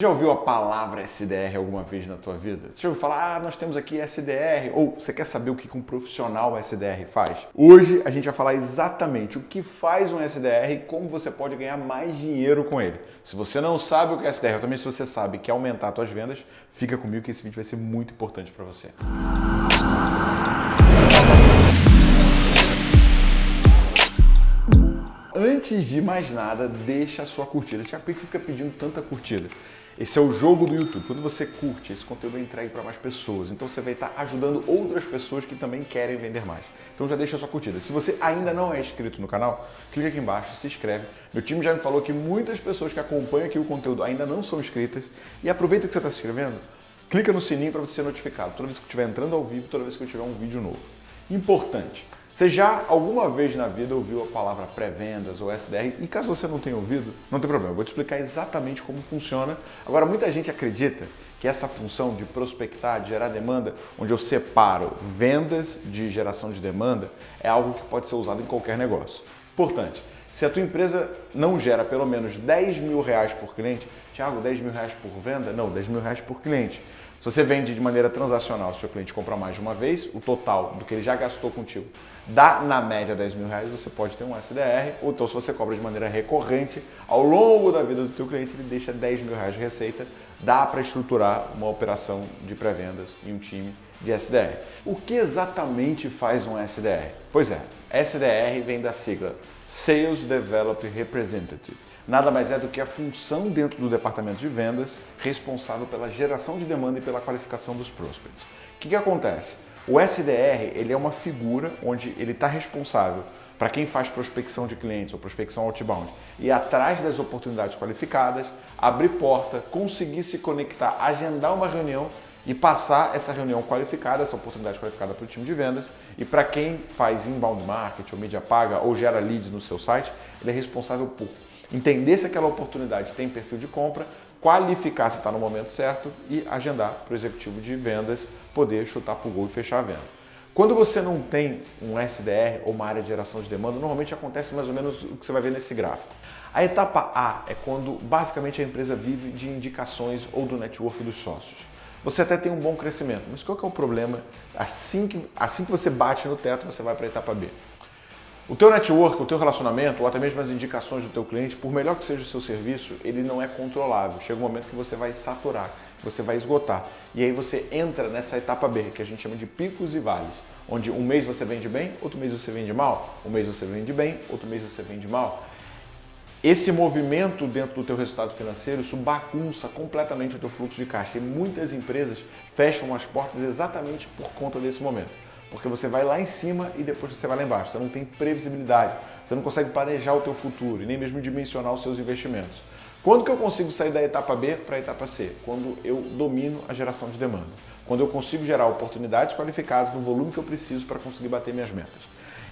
Já ouviu a palavra SDR alguma vez na tua vida? Você já ouviu falar, ah, nós temos aqui SDR? Ou você quer saber o que um profissional SDR faz? Hoje a gente vai falar exatamente o que faz um SDR e como você pode ganhar mais dinheiro com ele. Se você não sabe o que é SDR, ou também se você sabe que aumentar as suas vendas, fica comigo que esse vídeo vai ser muito importante para você. Antes de mais nada, deixa a sua curtida. Tiago, por que você fica pedindo tanta curtida? Esse é o jogo do YouTube. Quando você curte, esse conteúdo é entregue para mais pessoas. Então você vai estar ajudando outras pessoas que também querem vender mais. Então já deixa a sua curtida. Se você ainda não é inscrito no canal, clica aqui embaixo, se inscreve. Meu time já me falou que muitas pessoas que acompanham aqui o conteúdo ainda não são inscritas. E aproveita que você está se inscrevendo, clica no sininho para você ser notificado toda vez que eu estiver entrando ao vivo, toda vez que eu tiver um vídeo novo. Importante. Você já alguma vez na vida ouviu a palavra pré-vendas ou SDR? E caso você não tenha ouvido, não tem problema, eu vou te explicar exatamente como funciona. Agora, muita gente acredita que essa função de prospectar, de gerar demanda, onde eu separo vendas de geração de demanda, é algo que pode ser usado em qualquer negócio. Importante, se a tua empresa não gera pelo menos 10 mil reais por cliente, Tiago, 10 mil reais por venda? Não, 10 mil reais por cliente. Se você vende de maneira transacional, se o seu cliente compra mais de uma vez, o total do que ele já gastou contigo dá na média 10 mil reais, você pode ter um SDR, ou então se você cobra de maneira recorrente, ao longo da vida do teu cliente, ele deixa 10 mil reais de receita, dá para estruturar uma operação de pré-vendas e um time de SDR. O que exatamente faz um SDR? Pois é, SDR vem da sigla Sales Develop Representative nada mais é do que a função dentro do departamento de vendas responsável pela geração de demanda e pela qualificação dos prospects. O que, que acontece? O SDR ele é uma figura onde ele está responsável para quem faz prospecção de clientes ou prospecção outbound e atrás das oportunidades qualificadas, abrir porta, conseguir se conectar, agendar uma reunião e passar essa reunião qualificada, essa oportunidade qualificada para o time de vendas. E para quem faz inbound marketing ou mídia paga ou gera leads no seu site, ele é responsável por entender se aquela oportunidade tem perfil de compra, qualificar se está no momento certo e agendar para o executivo de vendas poder chutar para o gol e fechar a venda. Quando você não tem um SDR ou uma área de geração de demanda, normalmente acontece mais ou menos o que você vai ver nesse gráfico. A etapa A é quando basicamente a empresa vive de indicações ou do network dos sócios. Você até tem um bom crescimento, mas qual que é o problema? Assim que, assim que você bate no teto, você vai para a etapa B. O teu network, o teu relacionamento, ou até mesmo as indicações do teu cliente, por melhor que seja o seu serviço, ele não é controlável. Chega um momento que você vai saturar, você vai esgotar. E aí você entra nessa etapa B, que a gente chama de picos e vales, onde um mês você vende bem, outro mês você vende mal, um mês você vende bem, outro mês você vende mal. Esse movimento dentro do teu resultado financeiro, isso bagunça completamente o teu fluxo de caixa. E muitas empresas fecham as portas exatamente por conta desse momento. Porque você vai lá em cima e depois você vai lá embaixo. Você não tem previsibilidade. Você não consegue planejar o teu futuro e nem mesmo dimensionar os seus investimentos. Quando que eu consigo sair da etapa B para a etapa C? Quando eu domino a geração de demanda. Quando eu consigo gerar oportunidades qualificadas no volume que eu preciso para conseguir bater minhas metas.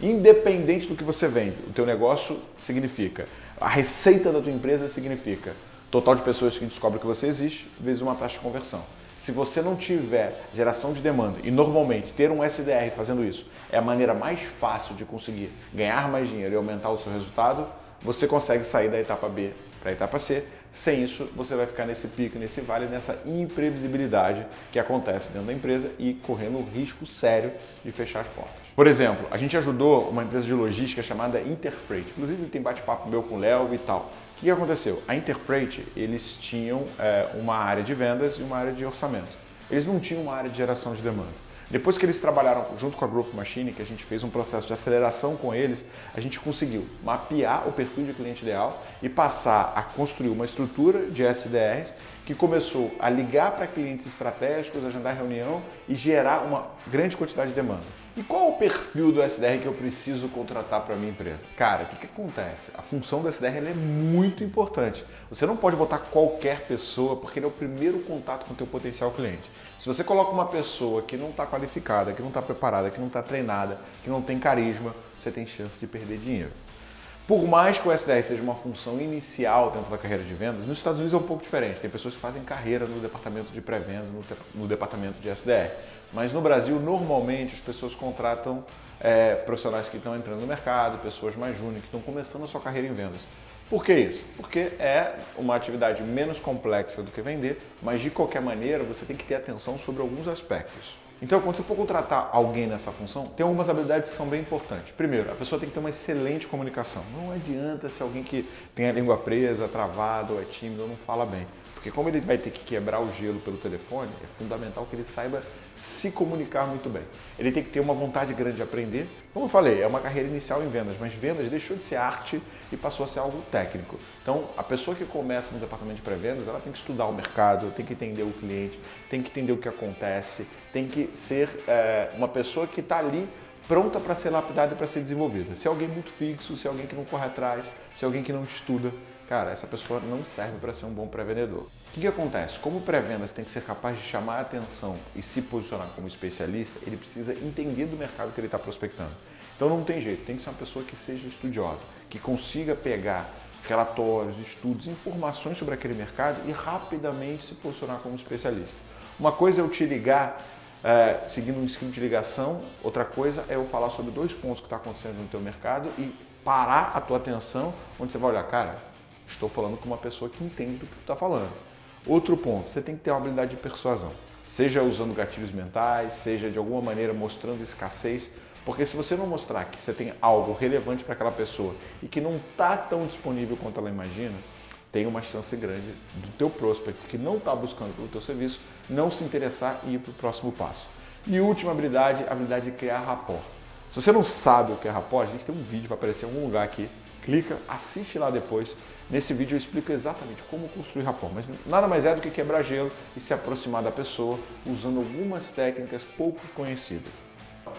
Independente do que você vende, o teu negócio significa, a receita da tua empresa significa total de pessoas que descobrem que você existe, vezes uma taxa de conversão. Se você não tiver geração de demanda, e normalmente ter um SDR fazendo isso é a maneira mais fácil de conseguir ganhar mais dinheiro e aumentar o seu resultado, você consegue sair da etapa B para a etapa C. Sem isso, você vai ficar nesse pico, nesse vale, nessa imprevisibilidade que acontece dentro da empresa e correndo o risco sério de fechar as portas. Por exemplo, a gente ajudou uma empresa de logística chamada Interfreight. Inclusive, tem bate-papo meu com o Léo e tal. Que aconteceu? A Interfreight, eles tinham é, uma área de vendas e uma área de orçamento. Eles não tinham uma área de geração de demanda. Depois que eles trabalharam junto com a Growth Machine, que a gente fez um processo de aceleração com eles, a gente conseguiu mapear o perfil de cliente ideal e passar a construir uma estrutura de SDRs que começou a ligar para clientes estratégicos, agendar reunião e gerar uma grande quantidade de demanda. E qual é o perfil do SDR que eu preciso contratar para minha empresa? Cara, o que, que acontece? A função do SDR é muito importante. Você não pode botar qualquer pessoa porque ele é o primeiro contato com o teu potencial cliente. Se você coloca uma pessoa que não está qualificada, que não está preparada, que não está treinada, que não tem carisma, você tem chance de perder dinheiro. Por mais que o SDR seja uma função inicial dentro da carreira de vendas, nos Estados Unidos é um pouco diferente. Tem pessoas que fazem carreira no departamento de pré-vendas, no, no, departamento de SDR. Mas no Brasil, normalmente, as pessoas contratam é, profissionais que estão entrando no mercado, pessoas mais júnior, que estão começando a sua carreira em vendas. Por que isso? Porque é uma atividade menos complexa do que vender, mas de qualquer maneira você tem que ter atenção sobre alguns aspectos. Então, quando você for contratar alguém nessa função, tem algumas habilidades que são bem importantes. Primeiro, a pessoa tem que ter uma excelente comunicação. Não adianta se alguém que tem a língua presa, travado, ou é tímido, ou não fala bem. Porque como ele vai ter que quebrar o gelo pelo telefone, é fundamental que ele saiba se comunicar muito bem. Ele tem que ter uma vontade grande de aprender. Como eu falei, é uma carreira inicial em vendas, mas vendas deixou de ser arte e passou a ser algo técnico. Então, a pessoa que começa no departamento de pré-vendas, ela tem que estudar o mercado, tem que entender o cliente, tem que entender o que acontece, tem que ser é, uma pessoa que está ali pronta para ser lapidada e para ser desenvolvida. Se é alguém muito fixo, se é alguém que não corre atrás, se é alguém que não estuda, cara, essa pessoa não serve para ser um bom pré-vendedor. O que, que acontece? Como pré-vendas tem que ser capaz de chamar a atenção e se posicionar como especialista, ele precisa entender do mercado que ele está prospectando. Então não tem jeito, tem que ser uma pessoa que seja estudiosa, que consiga pegar relatórios, estudos, informações sobre aquele mercado e rapidamente se posicionar como especialista. Uma coisa é eu te ligar é, seguindo um script de ligação, outra coisa é eu falar sobre dois pontos que está acontecendo no teu mercado e parar a tua atenção, onde você vai olhar, cara, Estou falando com uma pessoa que entende do que está falando. Outro ponto, você tem que ter uma habilidade de persuasão. Seja usando gatilhos mentais, seja de alguma maneira mostrando escassez, porque se você não mostrar que você tem algo relevante para aquela pessoa e que não está tão disponível quanto ela imagina, tem uma chance grande do teu prospect que não está buscando pelo teu serviço não se interessar e ir para o próximo passo. E última habilidade, a habilidade de criar rapport. Se você não sabe o que é rapport, a gente tem um vídeo, vai aparecer em algum lugar aqui, clica, assiste lá depois. Nesse vídeo eu explico exatamente como construir rapport, mas nada mais é do que quebrar gelo e se aproximar da pessoa usando algumas técnicas pouco conhecidas.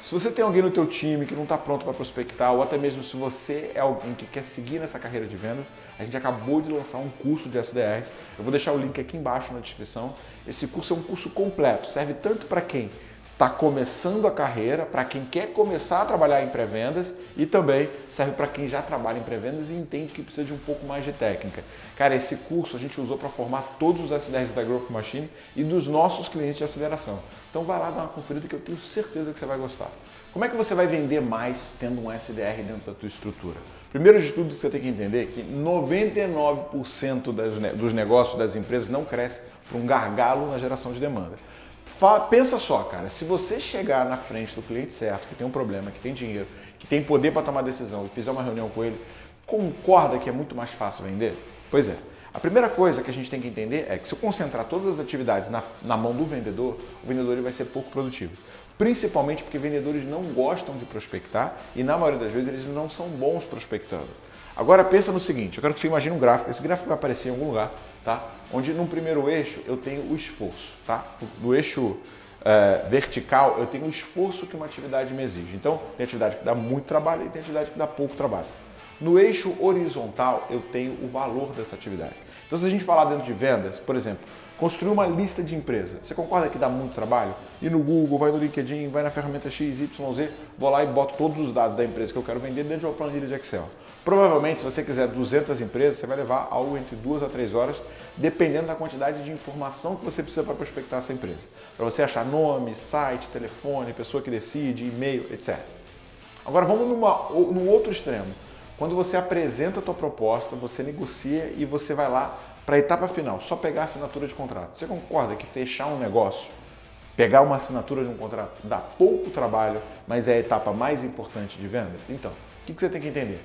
Se você tem alguém no teu time que não está pronto para prospectar, ou até mesmo se você é alguém que quer seguir nessa carreira de vendas, a gente acabou de lançar um curso de SDRs. Eu vou deixar o link aqui embaixo na descrição. Esse curso é um curso completo, serve tanto para quem está começando a carreira, para quem quer começar a trabalhar em pré-vendas e também serve para quem já trabalha em pré-vendas e entende que precisa de um pouco mais de técnica. Cara, esse curso a gente usou para formar todos os SDRs da Growth Machine e dos nossos clientes de aceleração. Então vai lá dar uma conferida que eu tenho certeza que você vai gostar. Como é que você vai vender mais tendo um SDR dentro da tua estrutura? Primeiro de tudo, você tem que entender que 99% dos negócios das empresas não cresce por um gargalo na geração de demanda. Pensa só, cara, se você chegar na frente do cliente certo, que tem um problema, que tem dinheiro, que tem poder para tomar decisão e fizer uma reunião com ele, concorda que é muito mais fácil vender? Pois é. A primeira coisa que a gente tem que entender é que se eu concentrar todas as atividades na, na mão do vendedor, o vendedor ele vai ser pouco produtivo. Principalmente porque vendedores não gostam de prospectar e na maioria das vezes eles não são bons prospectando. Agora pensa no seguinte, eu quero que você imagine um gráfico, esse gráfico vai aparecer em algum lugar, tá? Onde no primeiro eixo eu tenho o esforço, tá? No eixo é, vertical eu tenho o esforço que uma atividade me exige. Então tem atividade que dá muito trabalho e tem atividade que dá pouco trabalho. No eixo horizontal eu tenho o valor dessa atividade. Então se a gente falar dentro de vendas, por exemplo, construir uma lista de empresas, você concorda que dá muito trabalho? Ir no Google, vai no LinkedIn, vai na ferramenta X, Y, Z, vou lá e boto todos os dados da empresa que eu quero vender dentro de uma planilha de Excel. Provavelmente, se você quiser 200 empresas, você vai levar algo entre 2 a 3 horas, dependendo da quantidade de informação que você precisa para prospectar essa empresa. Para você achar nome, site, telefone, pessoa que decide, e-mail, etc. Agora vamos numa, num outro extremo. Quando você apresenta a tua proposta, você negocia e você vai lá para a etapa final, só pegar a assinatura de contrato. Você concorda que fechar um negócio, pegar uma assinatura de um contrato, dá pouco trabalho, mas é a etapa mais importante de vendas? Então, o que você tem que entender?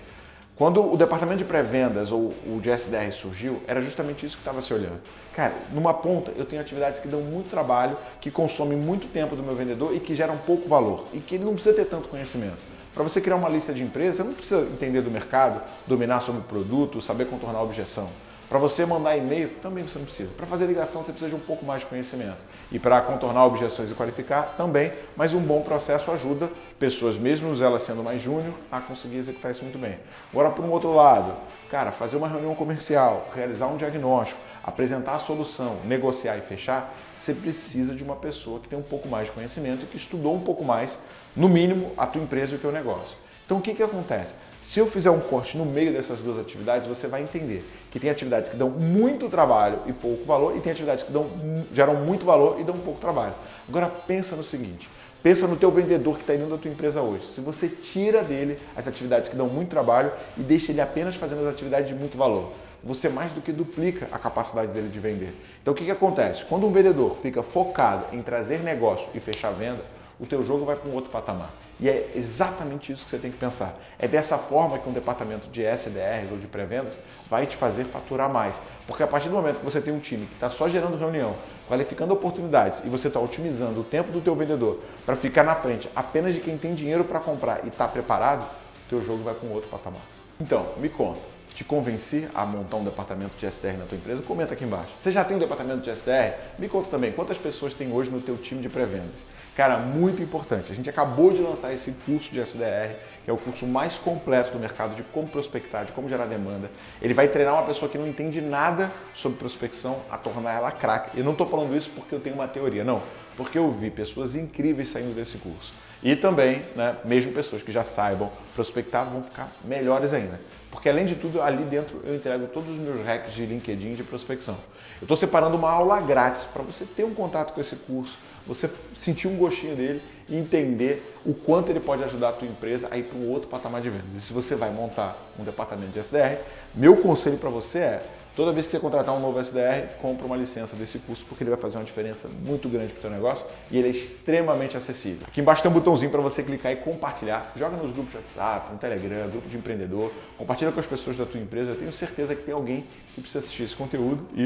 Quando o departamento de pré-vendas ou o de SDR surgiu, era justamente isso que estava se olhando. Cara, numa ponta eu tenho atividades que dão muito trabalho, que consomem muito tempo do meu vendedor e que geram pouco valor e que ele não precisa ter tanto conhecimento. Para você criar uma lista de empresas, você não precisa entender do mercado, dominar sobre o produto, saber contornar a objeção. Para você mandar e-mail, também você não precisa. Para fazer ligação, você precisa de um pouco mais de conhecimento. E para contornar objeções e qualificar, também. Mas um bom processo ajuda pessoas, mesmo elas sendo mais júnior, a conseguir executar isso muito bem. Agora, por um outro lado, cara, fazer uma reunião comercial, realizar um diagnóstico, apresentar a solução, negociar e fechar, você precisa de uma pessoa que tem um pouco mais de conhecimento e que estudou um pouco mais, no mínimo, a tua empresa e o teu negócio. Então o que, que acontece? Se eu fizer um corte no meio dessas duas atividades, você vai entender que tem atividades que dão muito trabalho e pouco valor e tem atividades que dão, geram muito valor e dão pouco trabalho. Agora pensa no seguinte, Pensa no teu vendedor que está indo da tua empresa hoje. Se você tira dele as atividades que dão muito trabalho e deixa ele apenas fazendo as atividades de muito valor, você mais do que duplica a capacidade dele de vender. Então o que, que acontece? Quando um vendedor fica focado em trazer negócio e fechar venda, o teu jogo vai para um outro patamar. E é exatamente isso que você tem que pensar. É dessa forma que um departamento de SDRs ou de pré-vendas vai te fazer faturar mais. Porque a partir do momento que você tem um time que está só gerando reunião, qualificando oportunidades e você está otimizando o tempo do teu vendedor para ficar na frente apenas de quem tem dinheiro para comprar e está preparado, teu jogo vai para um outro patamar. Então, me conta te convenci a montar um departamento de SDR na tua empresa? Comenta aqui embaixo. Você já tem um departamento de SDR? Me conta também quantas pessoas tem hoje no teu time de pré-vendas. Cara, muito importante. A gente acabou de lançar esse curso de SDR, que é o curso mais completo do mercado de como prospectar, de como gerar demanda. Ele vai treinar uma pessoa que não entende nada sobre prospecção a tornar ela craque. Eu não estou falando isso porque eu tenho uma teoria, não. Porque eu vi pessoas incríveis saindo desse curso. E também, né, mesmo pessoas que já saibam prospectar vão ficar melhores ainda. Porque além de tudo, ali dentro eu entrego todos os meus hacks de LinkedIn de prospecção. Eu estou separando uma aula grátis para você ter um contato com esse curso, você sentir um gostinho dele e entender o quanto ele pode ajudar a tua empresa a ir para um outro patamar de vendas. E se você vai montar um departamento de SDR, meu conselho para você é Toda vez que você contratar um novo SDR, compra uma licença desse curso porque ele vai fazer uma diferença muito grande para o teu negócio e ele é extremamente acessível. Aqui embaixo tem um botãozinho para você clicar e compartilhar. Joga nos grupos de WhatsApp, no Telegram, grupo de empreendedor, compartilha com as pessoas da tua empresa. Eu tenho certeza que tem alguém que precisa assistir esse conteúdo e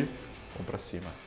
vamos para cima.